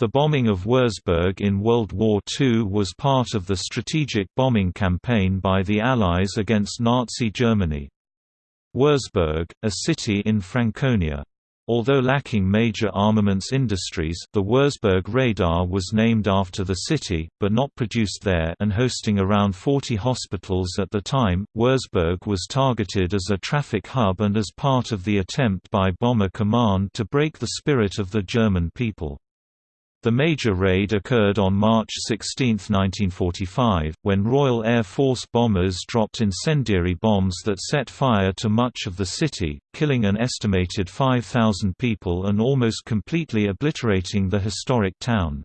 The bombing of Wurzburg in World War II was part of the strategic bombing campaign by the Allies against Nazi Germany. Wurzburg, a city in Franconia. Although lacking major armaments industries the Wurzburg radar was named after the city, but not produced there and hosting around 40 hospitals at the time, Wurzburg was targeted as a traffic hub and as part of the attempt by Bomber Command to break the spirit of the German people. The major raid occurred on March 16, 1945, when Royal Air Force bombers dropped incendiary bombs that set fire to much of the city, killing an estimated 5,000 people and almost completely obliterating the historic town.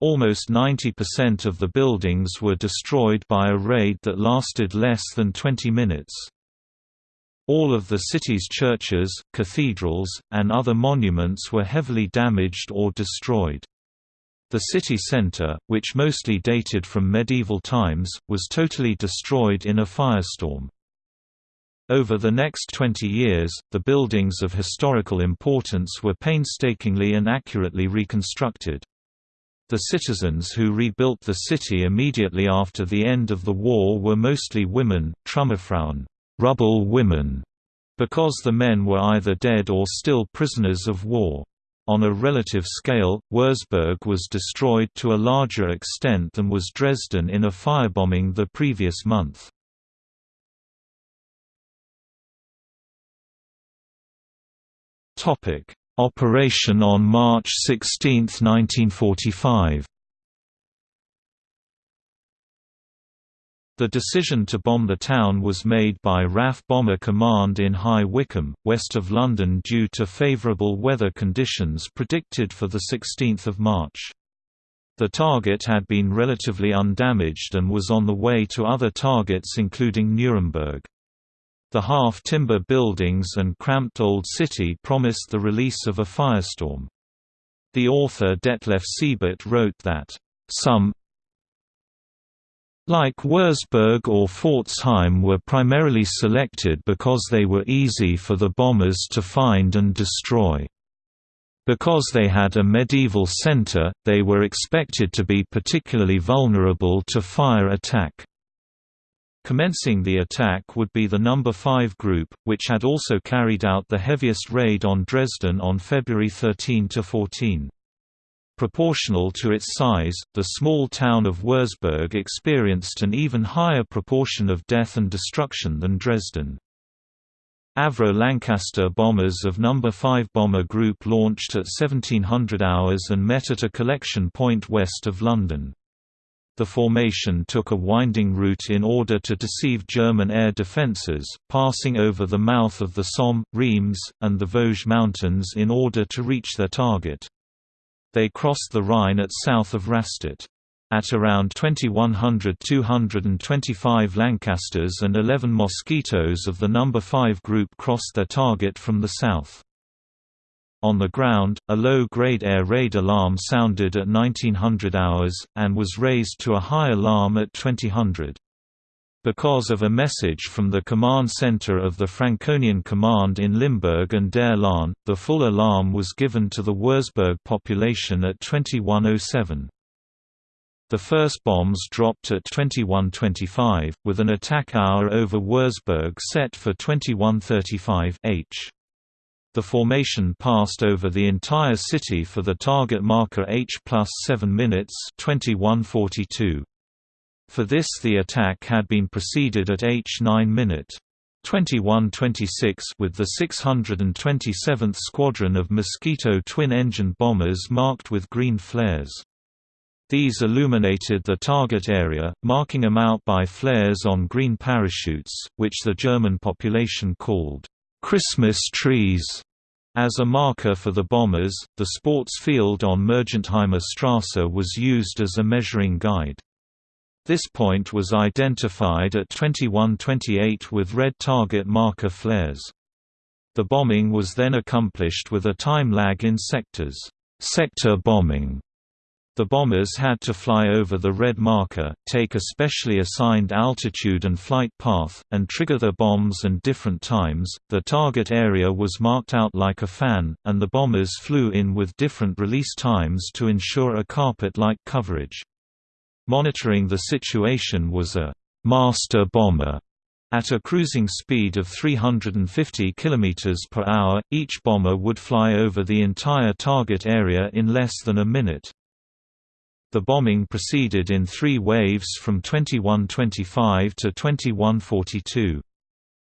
Almost 90% of the buildings were destroyed by a raid that lasted less than 20 minutes. All of the city's churches, cathedrals, and other monuments were heavily damaged or destroyed. The city centre, which mostly dated from medieval times, was totally destroyed in a firestorm. Over the next 20 years, the buildings of historical importance were painstakingly and accurately reconstructed. The citizens who rebuilt the city immediately after the end of the war were mostly women, Trümmerfrauen rubble women, because the men were either dead or still prisoners of war. On a relative scale, Wurzburg was destroyed to a larger extent than was Dresden in a firebombing the previous month. Operation on March 16, 1945 The decision to bomb the town was made by RAF Bomber Command in High Wycombe, west of London due to favourable weather conditions predicted for 16 March. The target had been relatively undamaged and was on the way to other targets including Nuremberg. The half-timber buildings and cramped old city promised the release of a firestorm. The author Detlef Siebert wrote that, "...some, like Wurzburg or Pforzheim were primarily selected because they were easy for the bombers to find and destroy. Because they had a medieval center, they were expected to be particularly vulnerable to fire attack. Commencing the attack would be the No. 5 Group, which had also carried out the heaviest raid on Dresden on February 13–14. Proportional to its size, the small town of Wurzburg experienced an even higher proportion of death and destruction than Dresden. Avro Lancaster bombers of No. 5 Bomber Group launched at 1700 hours and met at a collection point west of London. The formation took a winding route in order to deceive German air defences, passing over the mouth of the Somme, Reims, and the Vosges Mountains in order to reach their target. They crossed the Rhine at south of Rastatt. At around 2100 225 Lancasters and 11 Mosquitoes of the No. 5 group crossed their target from the south. On the ground, a low-grade air raid alarm sounded at 1900 hours, and was raised to a high alarm at 2000. Because of a message from the command center of the Franconian Command in Limburg an der Lahn, the full alarm was given to the Wurzburg population at 2107. The first bombs dropped at 2125, with an attack hour over Wurzburg set for 2135 h. The formation passed over the entire city for the target marker H plus 7 minutes 2142. For this the attack had been preceded at H9 minute 2126 with the 627th Squadron of Mosquito twin-engine bombers marked with green flares. These illuminated the target area, marking them out by flares on green parachutes, which the German population called Christmas trees. As a marker for the bombers, the sports field on Mergentheimer Strasse was used as a measuring guide. This point was identified at 2128 with red target marker flares. The bombing was then accomplished with a time lag in sectors sector bombing, The bombers had to fly over the red marker, take a specially assigned altitude and flight path, and trigger their bombs and different times. The target area was marked out like a fan, and the bombers flew in with different release times to ensure a carpet-like coverage. Monitoring the situation was a master bomber at a cruising speed of 350 km per hour, each bomber would fly over the entire target area in less than a minute. The bombing proceeded in three waves from 2125 to 2142.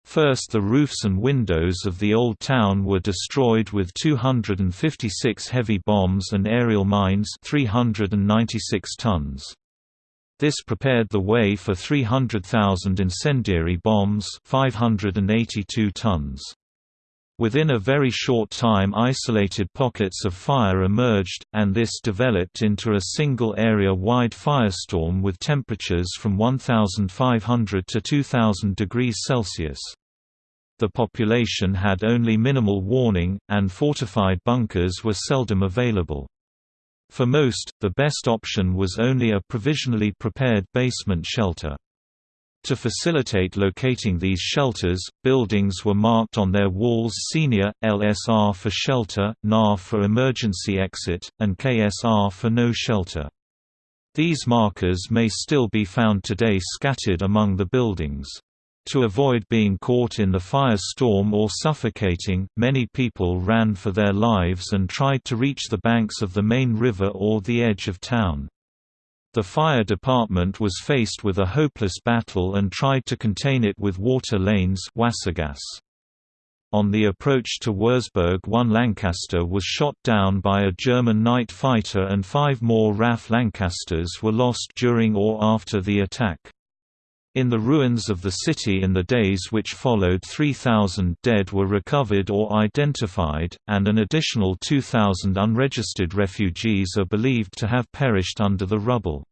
First the roofs and windows of the Old Town were destroyed with 256 heavy bombs and aerial mines 396 tons. This prepared the way for 300,000 incendiary bombs 582 tons. Within a very short time isolated pockets of fire emerged, and this developed into a single area-wide firestorm with temperatures from 1500 to 2000 degrees Celsius. The population had only minimal warning, and fortified bunkers were seldom available. For most, the best option was only a provisionally prepared basement shelter. To facilitate locating these shelters, buildings were marked on their walls Senior, LSR for shelter, NAR for emergency exit, and KSR for no shelter. These markers may still be found today scattered among the buildings. To avoid being caught in the firestorm or suffocating, many people ran for their lives and tried to reach the banks of the main river or the edge of town. The fire department was faced with a hopeless battle and tried to contain it with water lanes On the approach to Wurzburg one Lancaster was shot down by a German night fighter and five more RAF Lancasters were lost during or after the attack. In the ruins of the city in the days which followed 3,000 dead were recovered or identified, and an additional 2,000 unregistered refugees are believed to have perished under the rubble.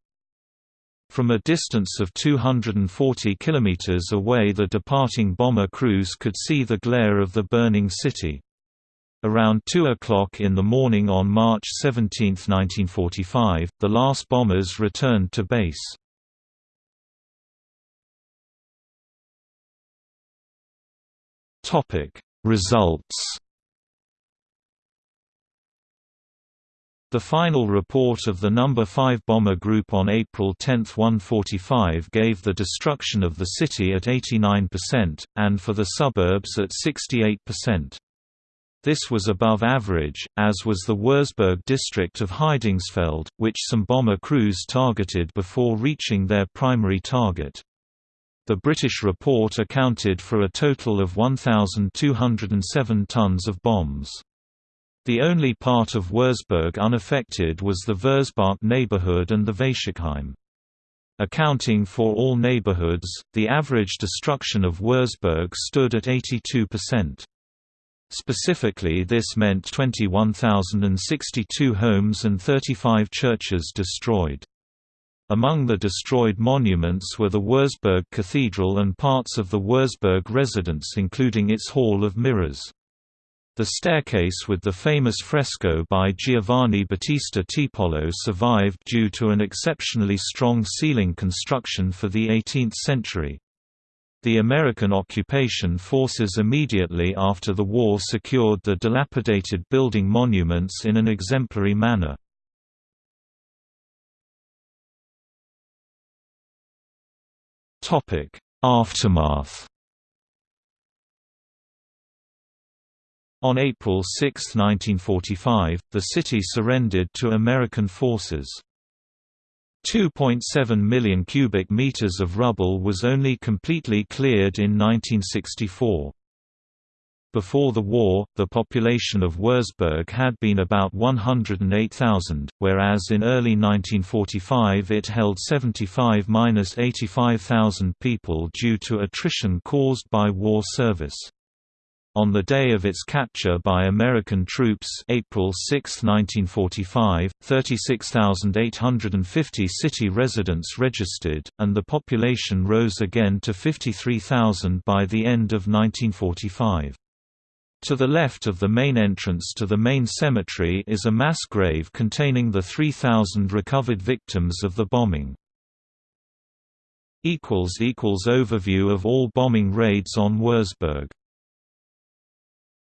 From a distance of 240 kilometers away the departing bomber crews could see the glare of the burning city. Around 2 o'clock in the morning on March 17, 1945, the last bombers returned to base. Topic Results The final report of the No. 5 bomber group on April 10, 145 gave the destruction of the city at 89%, and for the suburbs at 68%. This was above average, as was the Wurzburg district of Heidingsfeld, which some bomber crews targeted before reaching their primary target. The British report accounted for a total of 1,207 tons of bombs. The only part of Wurzburg unaffected was the Wurzbach neighborhood and the Weissigheim. Accounting for all neighborhoods, the average destruction of Wurzburg stood at 82%. Specifically this meant 21,062 homes and 35 churches destroyed. Among the destroyed monuments were the Wurzburg Cathedral and parts of the Wurzburg residence including its Hall of Mirrors. The staircase with the famous fresco by Giovanni Battista Tiepolo survived due to an exceptionally strong ceiling construction for the 18th century. The American occupation forces immediately after the war secured the dilapidated building monuments in an exemplary manner. Topic: Aftermath. On April 6, 1945, the city surrendered to American forces. 2.7 million cubic meters of rubble was only completely cleared in 1964. Before the war, the population of Wurzburg had been about 108,000, whereas in early 1945 it held 75–85,000 people due to attrition caused by war service. On the day of its capture by American troops April 6, 1945, 36,850 city residents registered, and the population rose again to 53,000 by the end of 1945. To the left of the main entrance to the main cemetery is a mass grave containing the 3,000 recovered victims of the bombing. Overview of all bombing raids on Wurzburg